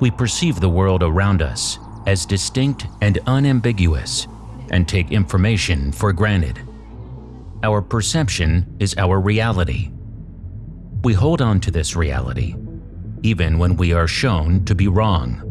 We perceive the world around us as distinct and unambiguous and take information for granted. Our perception is our reality. We hold on to this reality, even when we are shown to be wrong.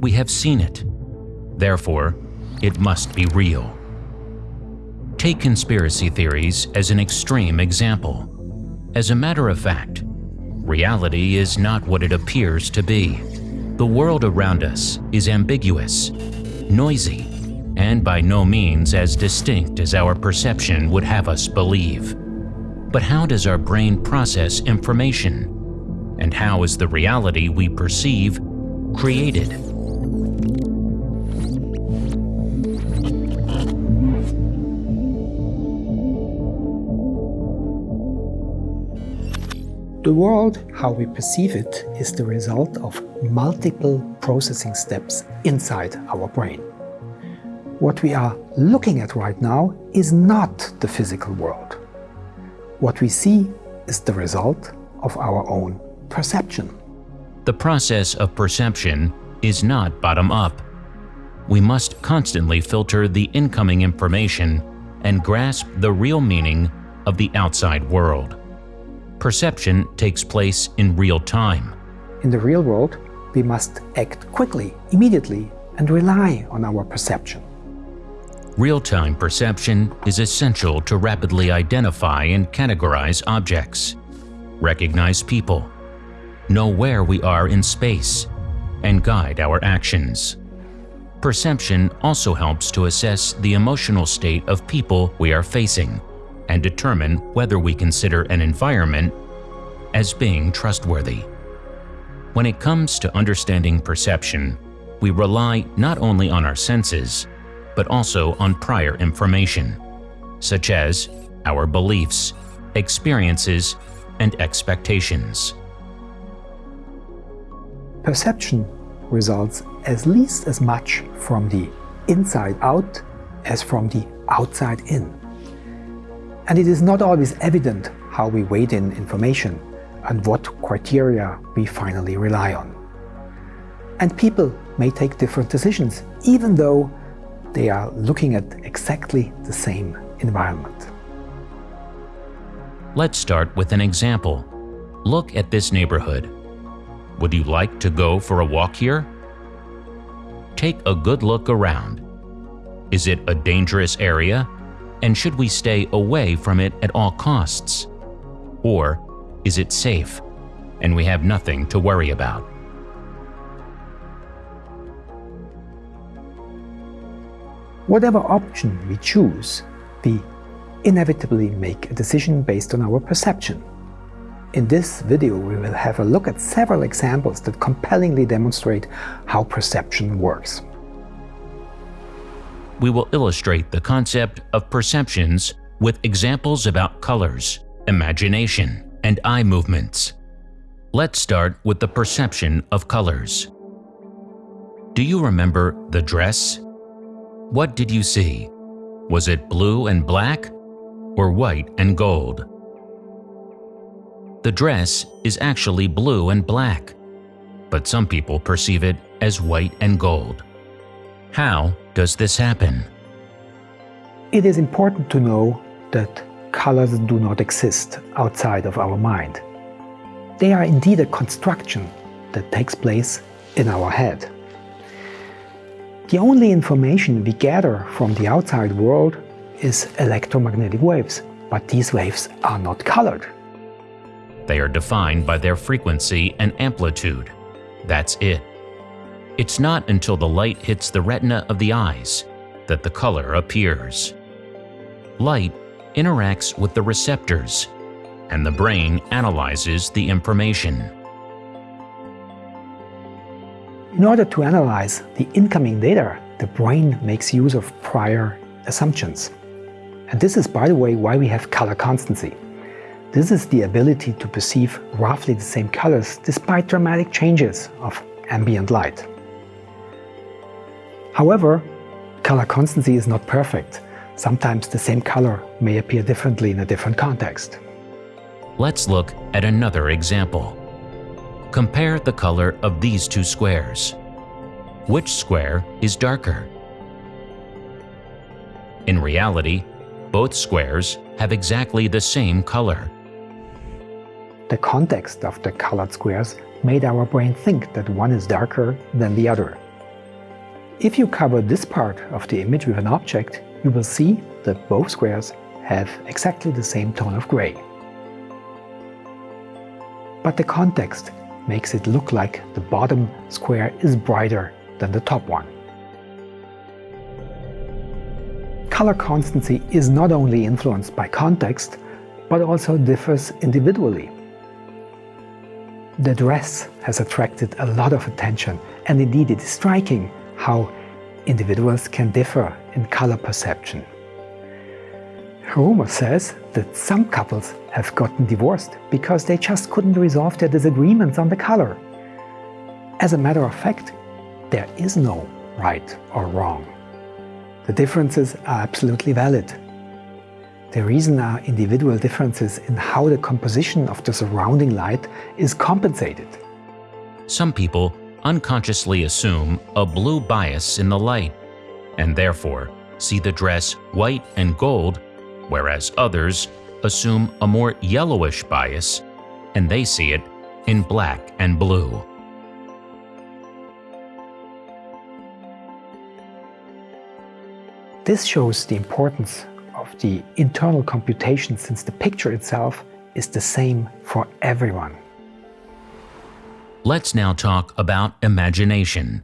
We have seen it. Therefore, it must be real. Take conspiracy theories as an extreme example. As a matter of fact, reality is not what it appears to be. The world around us is ambiguous, noisy, and by no means as distinct as our perception would have us believe. But how does our brain process information? And how is the reality we perceive created? The world, how we perceive it, is the result of multiple processing steps inside our brain. What we are looking at right now is not the physical world. What we see is the result of our own perception. The process of perception is not bottom-up. We must constantly filter the incoming information and grasp the real meaning of the outside world perception takes place in real time. In the real world, we must act quickly, immediately, and rely on our perception. Real-time perception is essential to rapidly identify and categorize objects, recognize people, know where we are in space, and guide our actions. Perception also helps to assess the emotional state of people we are facing and determine whether we consider an environment as being trustworthy. When it comes to understanding perception, we rely not only on our senses, but also on prior information, such as our beliefs, experiences, and expectations. Perception results as least as much from the inside out as from the outside in. And it is not always evident how we weight in information and what criteria we finally rely on. And people may take different decisions, even though they are looking at exactly the same environment. Let's start with an example. Look at this neighborhood. Would you like to go for a walk here? Take a good look around. Is it a dangerous area and should we stay away from it at all costs? Or is it safe and we have nothing to worry about? Whatever option we choose, we inevitably make a decision based on our perception. In this video we will have a look at several examples that compellingly demonstrate how perception works we will illustrate the concept of perceptions with examples about colors, imagination, and eye movements. Let's start with the perception of colors. Do you remember the dress? What did you see? Was it blue and black or white and gold? The dress is actually blue and black, but some people perceive it as white and gold. How does this happen? It is important to know that colors do not exist outside of our mind. They are indeed a construction that takes place in our head. The only information we gather from the outside world is electromagnetic waves, but these waves are not colored. They are defined by their frequency and amplitude. That's it. It's not until the light hits the retina of the eyes that the color appears. Light interacts with the receptors, and the brain analyzes the information. In order to analyze the incoming data, the brain makes use of prior assumptions. And this is, by the way, why we have color constancy. This is the ability to perceive roughly the same colors despite dramatic changes of ambient light. However, color constancy is not perfect. Sometimes the same color may appear differently in a different context. Let's look at another example. Compare the color of these two squares. Which square is darker? In reality, both squares have exactly the same color. The context of the colored squares made our brain think that one is darker than the other. If you cover this part of the image with an object, you will see that both squares have exactly the same tone of gray. But the context makes it look like the bottom square is brighter than the top one. Color constancy is not only influenced by context, but also differs individually. The dress has attracted a lot of attention and indeed it is striking how individuals can differ in color perception. Rumor says that some couples have gotten divorced because they just couldn't resolve their disagreements on the color. As a matter of fact, there is no right or wrong. The differences are absolutely valid. The reason are individual differences in how the composition of the surrounding light is compensated. Some people unconsciously assume a blue bias in the light, and therefore see the dress white and gold, whereas others assume a more yellowish bias, and they see it in black and blue. This shows the importance of the internal computation since the picture itself is the same for everyone. Let's now talk about imagination.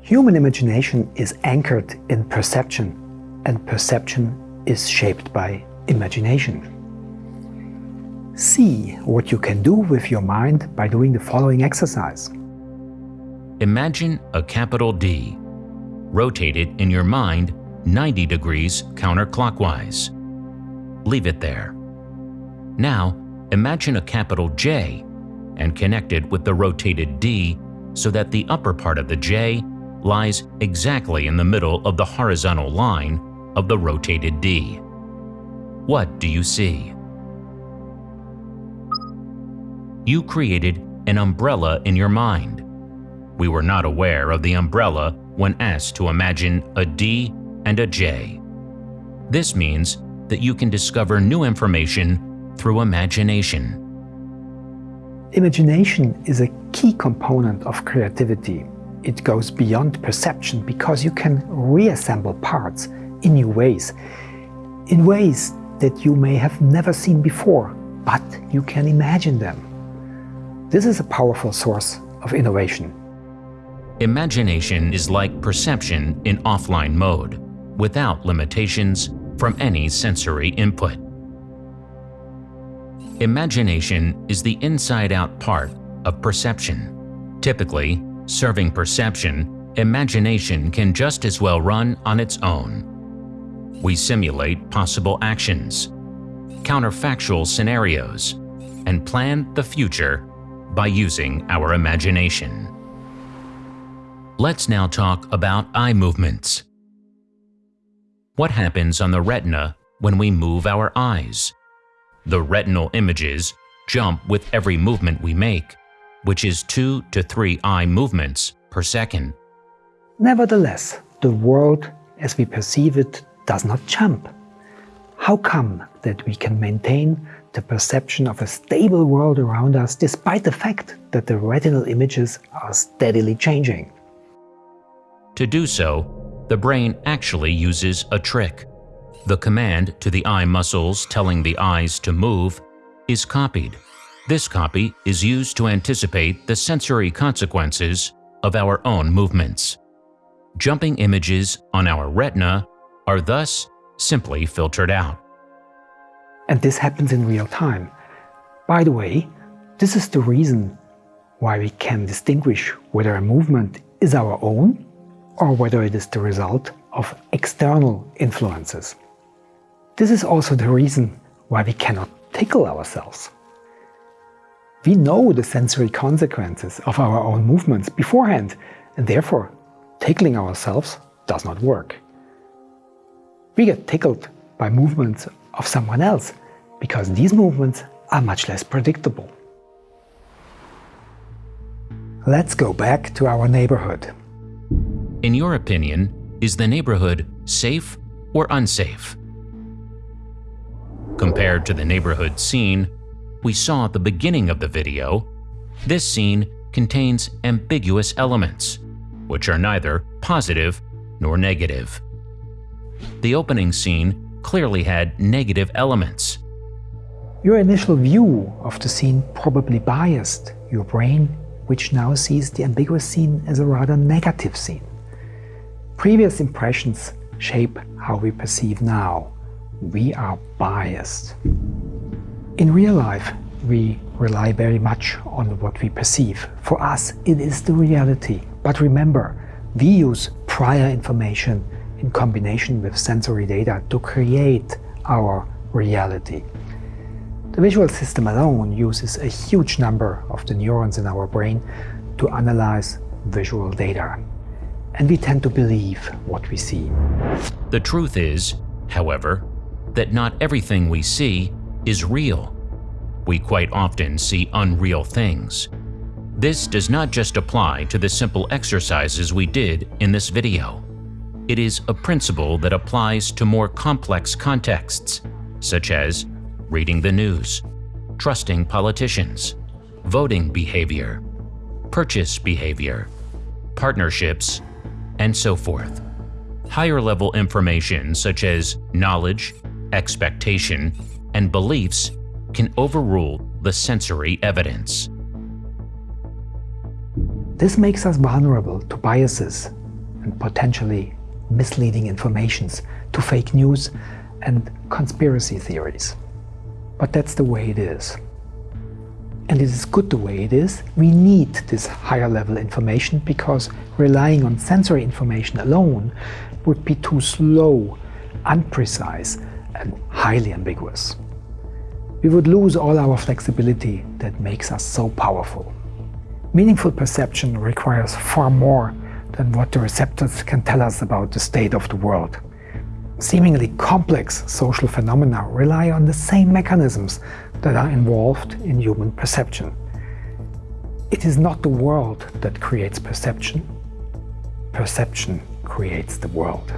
Human imagination is anchored in perception, and perception is shaped by imagination. See what you can do with your mind by doing the following exercise. Imagine a capital D Rotate it in your mind 90 degrees counterclockwise. Leave it there. Now, imagine a capital J and connect it with the rotated D so that the upper part of the J lies exactly in the middle of the horizontal line of the rotated D. What do you see? You created an umbrella in your mind. We were not aware of the umbrella when asked to imagine a D and a J. This means that you can discover new information through imagination. Imagination is a key component of creativity. It goes beyond perception because you can reassemble parts in new ways, in ways that you may have never seen before, but you can imagine them. This is a powerful source of innovation. Imagination is like perception in offline mode, without limitations from any sensory input. Imagination is the inside-out part of perception. Typically, serving perception, imagination can just as well run on its own. We simulate possible actions, counterfactual scenarios, and plan the future by using our imagination. Let's now talk about eye movements. What happens on the retina when we move our eyes? The retinal images jump with every movement we make, which is 2 to 3 eye movements per second. Nevertheless, the world as we perceive it does not jump. How come that we can maintain the perception of a stable world around us despite the fact that the retinal images are steadily changing? To do so, the brain actually uses a trick. The command to the eye muscles telling the eyes to move is copied. This copy is used to anticipate the sensory consequences of our own movements. Jumping images on our retina are thus simply filtered out. And this happens in real time. By the way, this is the reason why we can distinguish whether a movement is our own or whether it is the result of external influences. This is also the reason why we cannot tickle ourselves. We know the sensory consequences of our own movements beforehand, and therefore tickling ourselves does not work. We get tickled by movements of someone else because these movements are much less predictable. Let's go back to our neighborhood. In your opinion, is the neighborhood safe or unsafe? Compared to the neighborhood scene we saw at the beginning of the video, this scene contains ambiguous elements, which are neither positive nor negative. The opening scene clearly had negative elements. Your initial view of the scene probably biased your brain, which now sees the ambiguous scene as a rather negative scene. Previous impressions shape how we perceive now. We are biased. In real life, we rely very much on what we perceive. For us, it is the reality. But remember, we use prior information in combination with sensory data to create our reality. The visual system alone uses a huge number of the neurons in our brain to analyze visual data. And we tend to believe what we see. The truth is, however, that not everything we see is real. We quite often see unreal things. This does not just apply to the simple exercises we did in this video. It is a principle that applies to more complex contexts, such as reading the news, trusting politicians, voting behavior, purchase behavior, partnerships, and so forth. Higher level information such as knowledge, expectation, and beliefs can overrule the sensory evidence. This makes us vulnerable to biases and potentially misleading informations, to fake news and conspiracy theories. But that's the way it is. And it is good the way it is. We need this higher level information because relying on sensory information alone would be too slow, unprecise highly ambiguous we would lose all our flexibility that makes us so powerful. Meaningful perception requires far more than what the receptors can tell us about the state of the world. Seemingly complex social phenomena rely on the same mechanisms that are involved in human perception. It is not the world that creates perception. Perception creates the world.